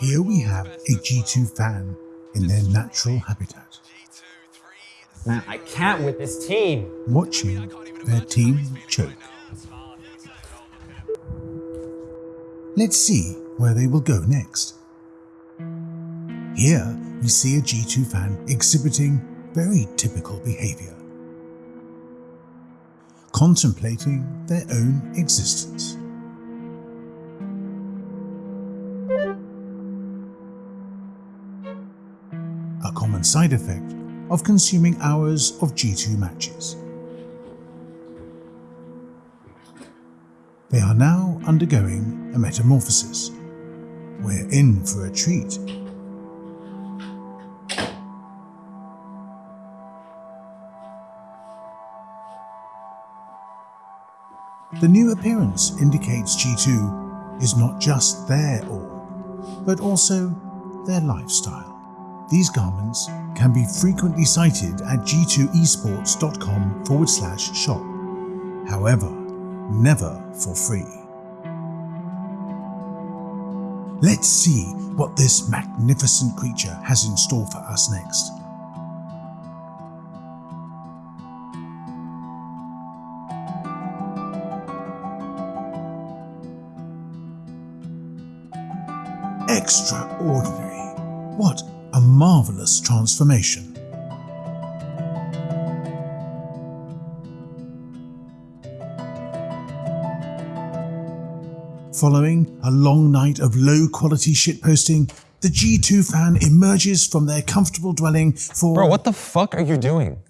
Here we have a G2 fan in their natural habitat, Man, I can't with this team. watching their team choke. Let's see where they will go next. Here we see a G2 fan exhibiting very typical behavior, contemplating their own existence. Common side effect of consuming hours of G2 matches. They are now undergoing a metamorphosis. We're in for a treat. The new appearance indicates G2 is not just their all, but also their lifestyle. These garments can be frequently sighted at g2esports.com forward slash shop. However, never for free. Let's see what this magnificent creature has in store for us next. Extraordinary. What a marvelous transformation. Following a long night of low quality shitposting, the G2 fan emerges from their comfortable dwelling for Bro, what the fuck are you doing?